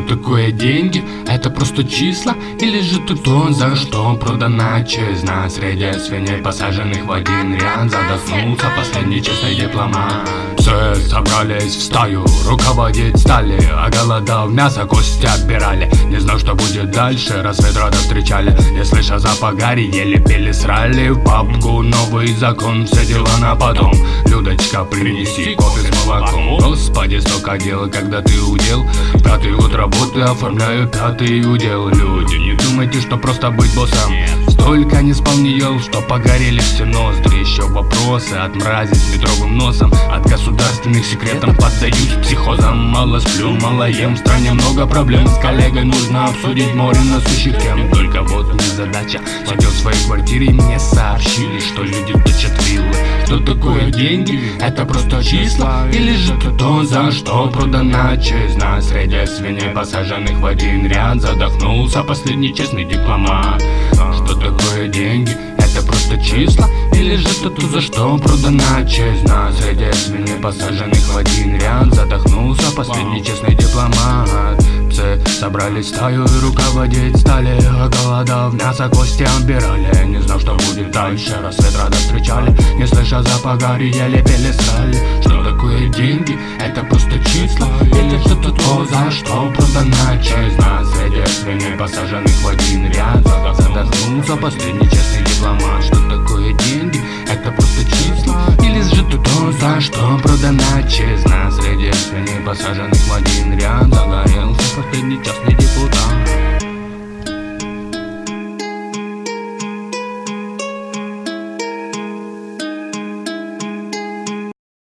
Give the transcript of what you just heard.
такое деньги? Это просто числа? Или же ты то, за что продана честно Среди свиней, посаженных в один ряд Задохнулся последний честный дипломат Все собрались в стаю, руководить стали А голодав мясо, кости отбирали. Не знал, что будет дальше, рассвет рада встречали Не слыша запах гари, еле пили срали В папку. Новый закон, все дела на потом Людочка, принеси кофе с молоком. Господи, столько дел, когда ты удел. Пятый год работы, оформляю пятый удел. Люди, не думайте, что просто быть боссом. Столько не ел, что погорели все ноздри. Еще вопросы от мрази с метровым носом. От государственных секретов поддаюсь психозам. Мало сплю, мало ем, в стране много проблем. С коллегой нужно обсудить море насущих тем. Только вот не задача. Сидел в своей квартире мне сообщили, что люди точат Что такое деньги? Это просто числа? Или же это то, за что продана честь нас Среди свиней, посаженных в один ряд Задохнулся последний честный дипломат Что такое деньги? Это просто числа? Или же это то, за что продана честь нас Среди свиней, посаженных в один ряд Задохнулся последний честный дипломат Собрались стаю и руководить стали Голодав мясо, кости отбирали Не знал, что будет дальше. Рассвет рада встречали Не слыша запаха, еле пели стали Что такое деньги? Это просто числа. Или что-то то, за что? Продана часть нас Среди свиней посаженных в один ряд. Задохнулся последний честный дипломат. Что такое деньги? Это просто числа. Или же то, за что? Продана честь посаженных в один ряд Загорелся последний частный депутат